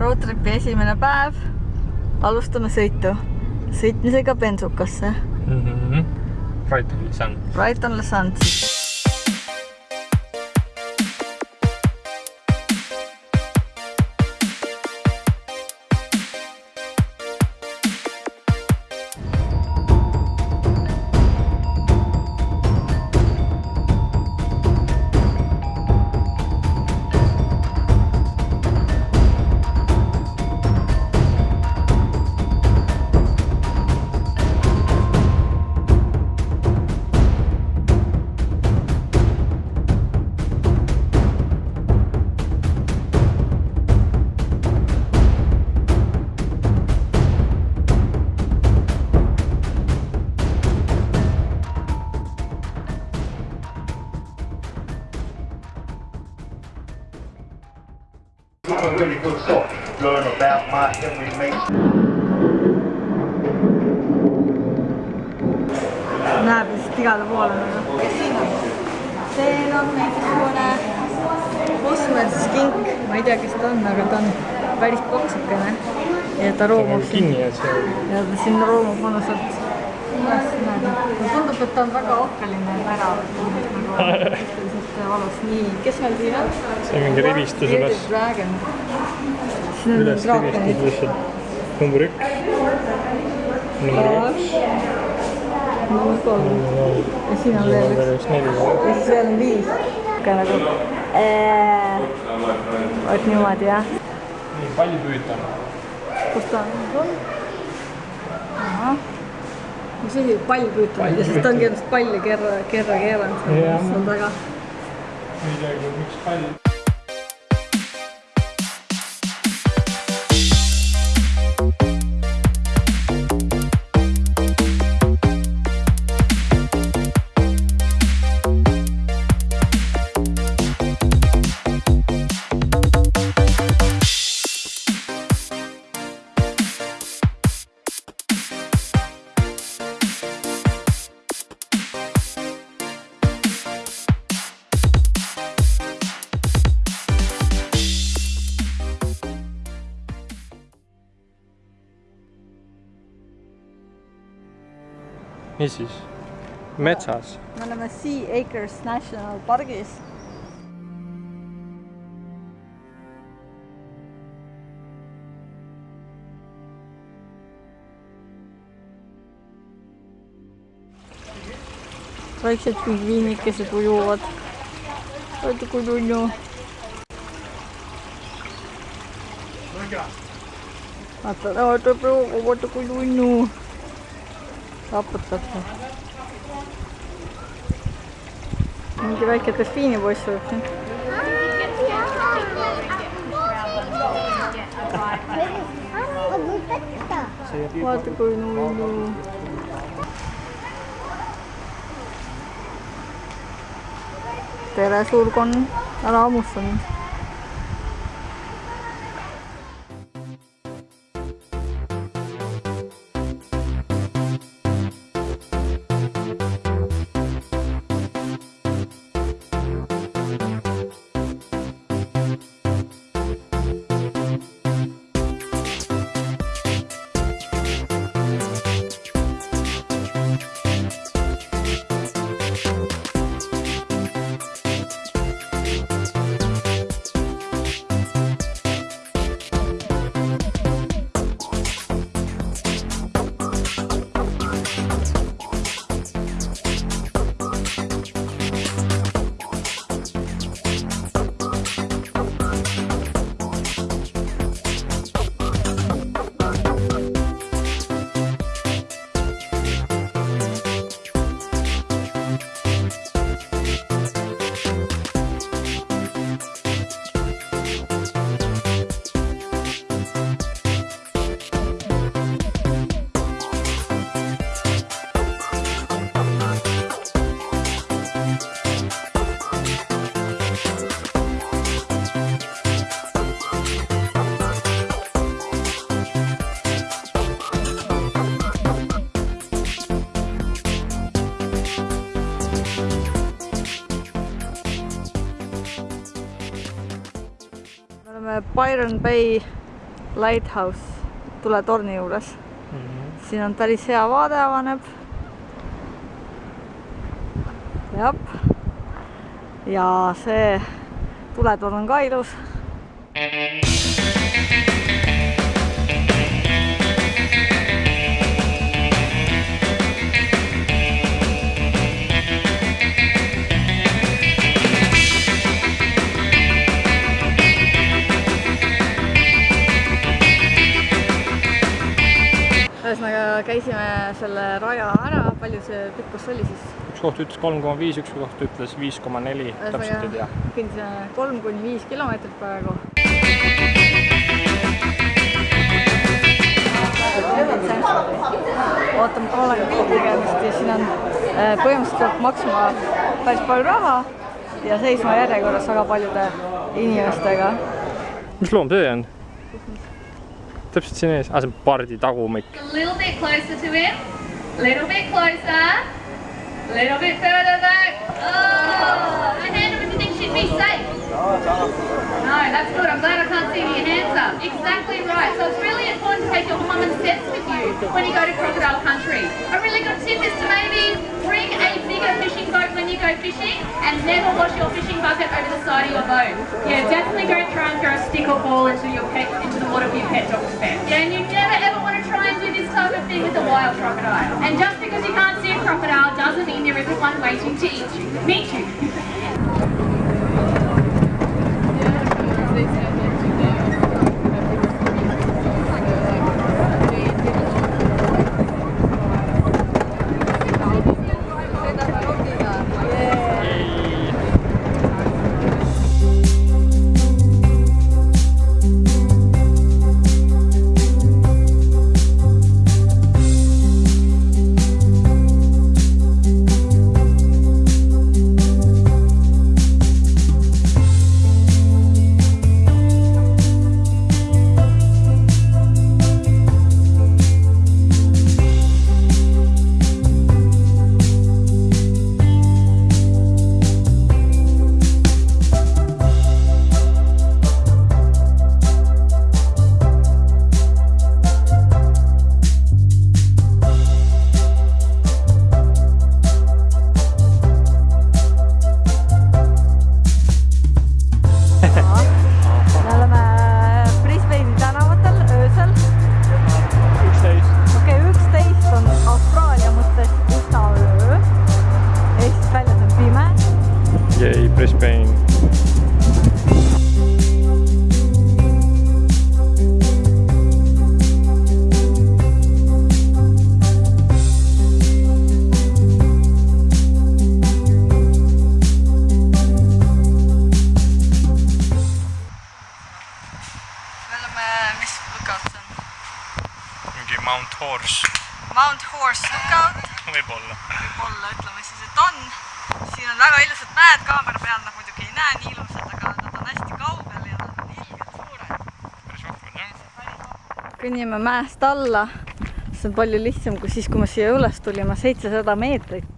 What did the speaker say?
roadtripi esimene päev. alustame sõitu, sõitmisega bensukasse. mm -hmm. Brighton Lisan. Brighton Le Sands. a really good sort of learn about Mark Henry Mason. näeb lihtsalt igale poole see on mingisugune kosmoses kink, ma ei tea, kes ta on, aga ta on päris paksukene. ja ta roomab siin ja ta siin roomab mõnusalt üles tundub, et ta on väga ohkeline värav. suhteliselt valus. nii, kes meil siin on? see mingi rivistuse pärast. Dragon. üles rivistus lihtsalt. number üks. number kaks. number kolm ja siin on veel üks. ja siis veel on viis. ka nagu äh, vot niimoodi jah. nii, palju püüda. kus ta on? ahah. mis asi, pallpüütamine, sest ta ongi ennast palli kerra, kerra keeranud seal taga. Ei teagi, miks pall. mis siis? metsas. me oleme Sea Acres National Pargis. väiksed pingviinikesed ujuvad. vaata kui tunnu. vaata, vaata vaata kui tunnu. Raputab mingi väike delfiinipoiss võib siin. vaata kui nunnu. tere, suurkonn, ära hammusta mind. Oleme Byron Bay Lighthouse tuletorni juures. Mhm. siin on päris hea vaade avaneb. jah. ja see tuletorn on ka ilus. Käisime selle raja ära, palju see pikkus oli siis? üks koht ütles kolm koma viis, üks koht ütles viis koma neli, täpselt ei tea. kõndisime kolm kuni viis kilomeetrit praegu. ootame Kaalaga pildi tegemist ja siin on äh, põhimõtteliselt peab maksma päris palju raha ja seisma järjekorras väga paljude inimestega. mis loom see on? Täpselt siin ees, aa see on pardi tagumik. A little bit closer to him. Little bit closer. Little bit further back. Oh, a hand up if you think she'd be safe. No, that's good. I'm glad I can't see your hands up. Exactly right. So it's really important to take your common sense with you when you go to crocodile country. A really good tip is to maybe bring a bigger fishing boat when you go fishing and never wash your fishing bucket over the side of your boat. Yeah, definitely don't try and throw a stick or ball into your pet into the water for your pet dog to. Yeah, and you never ever want to try and do this type of thing with a wild crocodile. And just because you can't see a crocodile doesn't mean there isn't one waiting to eat you. Meet you. võib-olla. ütleme siis, et on. siin on väga ilusad mäed kaamera peal, nad muidugi ei näe nii ilusad, aga nad on hästi kaugel ja nad on ilgelt suured. päris vahvad jah. kõnnime mäest alla, see on palju lihtsam kui siis, kui me siia üles tulime, seitsesada meetrit